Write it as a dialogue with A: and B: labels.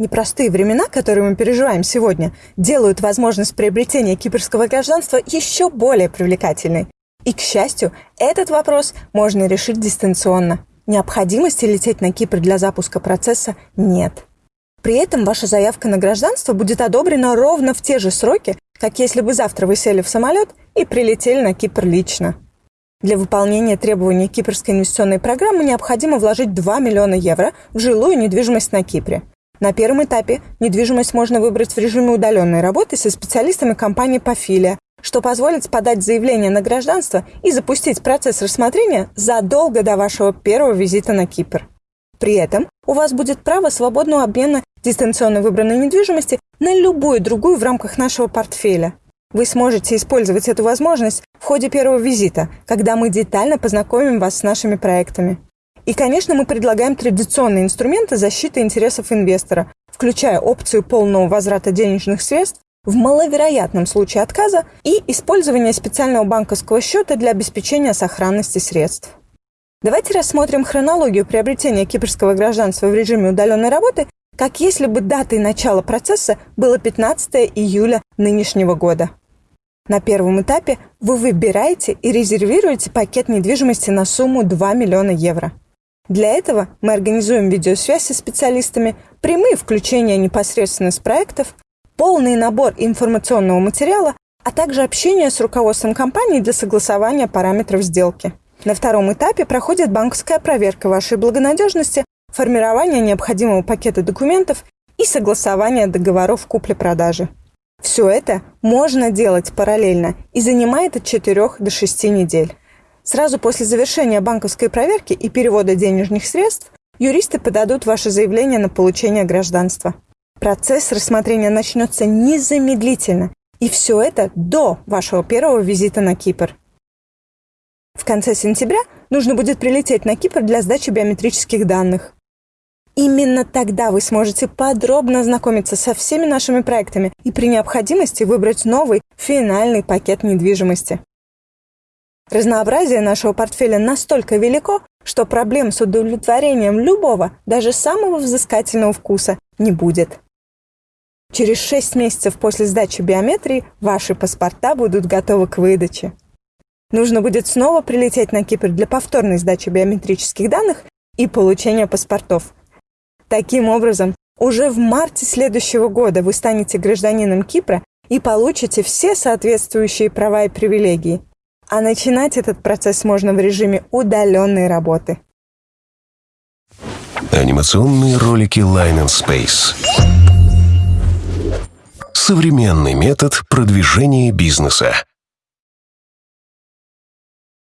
A: Непростые времена, которые мы переживаем сегодня, делают возможность приобретения кипрского гражданства еще более привлекательной. И, к счастью, этот вопрос можно решить дистанционно. Необходимости лететь на Кипр для запуска процесса нет. При этом ваша заявка на гражданство будет одобрена ровно в те же сроки, как если бы завтра вы сели в самолет и прилетели на Кипр лично. Для выполнения требований Кипрской инвестиционной программы необходимо вложить 2 миллиона евро в жилую недвижимость на Кипре. На первом этапе недвижимость можно выбрать в режиме удаленной работы со специалистами компании Пафилия, что позволит подать заявление на гражданство и запустить процесс рассмотрения задолго до вашего первого визита на Кипр. При этом у вас будет право свободного обмена дистанционно выбранной недвижимости на любую другую в рамках нашего портфеля. Вы сможете использовать эту возможность в ходе первого визита, когда мы детально познакомим вас с нашими проектами. И, конечно, мы предлагаем традиционные инструменты защиты интересов инвестора, включая опцию полного возврата денежных средств в маловероятном случае отказа и использование специального банковского счета для обеспечения сохранности средств. Давайте рассмотрим хронологию приобретения кипрского гражданства в режиме удаленной работы как если бы датой начала процесса было 15 июля нынешнего года. На первом этапе вы выбираете и резервируете пакет недвижимости на сумму 2 миллиона евро. Для этого мы организуем видеосвязь со специалистами, прямые включения непосредственно с проектов, полный набор информационного материала, а также общение с руководством компании для согласования параметров сделки. На втором этапе проходит банковская проверка вашей благонадежности формирование необходимого пакета документов и согласование договоров купли-продажи. Все это можно делать параллельно и занимает от 4 до 6 недель. Сразу после завершения банковской проверки и перевода денежных средств юристы подадут ваше заявление на получение гражданства. Процесс рассмотрения начнется незамедлительно, и все это до вашего первого визита на Кипр. В конце сентября нужно будет прилететь на Кипр для сдачи биометрических данных. Именно тогда вы сможете подробно ознакомиться со всеми нашими проектами и при необходимости выбрать новый финальный пакет недвижимости. Разнообразие нашего портфеля настолько велико, что проблем с удовлетворением любого, даже самого взыскательного вкуса не будет. Через 6 месяцев после сдачи биометрии ваши паспорта будут готовы к выдаче. Нужно будет снова прилететь на Кипр для повторной сдачи биометрических данных и получения паспортов – Таким образом, уже в марте следующего года вы станете гражданином Кипра и получите все соответствующие права и привилегии. А начинать этот процесс можно в режиме удаленной работы.
B: Анимационные ролики Line and Space. Современный метод продвижения бизнеса.